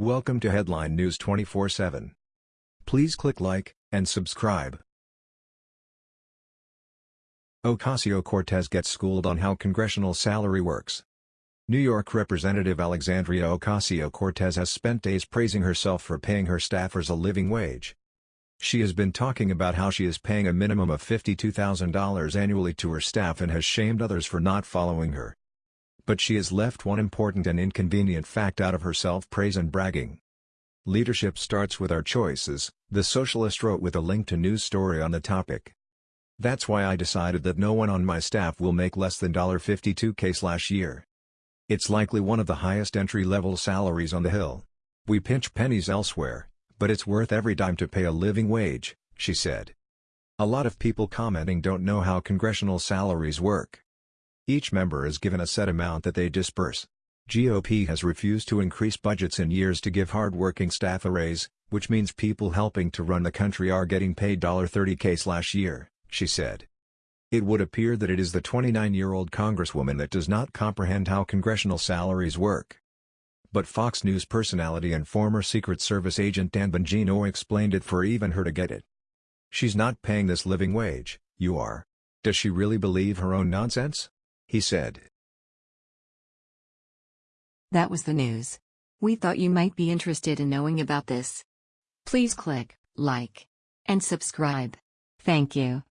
Welcome to Headline News 24/7. Please click like and subscribe. Ocasio-Cortez gets schooled on how congressional salary works. New York Representative Alexandria Ocasio-Cortez has spent days praising herself for paying her staffers a living wage. She has been talking about how she is paying a minimum of $52,000 annually to her staff and has shamed others for not following her. But she has left one important and inconvenient fact out of her self-praise and bragging. Leadership starts with our choices, the socialist wrote with a link to news story on the topic. That's why I decided that no one on my staff will make less than $52k slash year. It's likely one of the highest entry-level salaries on the Hill. We pinch pennies elsewhere, but it's worth every dime to pay a living wage, she said. A lot of people commenting don't know how congressional salaries work. Each member is given a set amount that they disperse. GOP has refused to increase budgets in years to give hard-working staff a raise, which means people helping to run the country are getting paid $30k year, she said. It would appear that it is the 29-year-old congresswoman that does not comprehend how congressional salaries work. But Fox News personality and former Secret Service agent Dan Bongino explained it for even her to get it. She's not paying this living wage, you are. Does she really believe her own nonsense? He said. That was the news. We thought you might be interested in knowing about this. Please click like and subscribe. Thank you.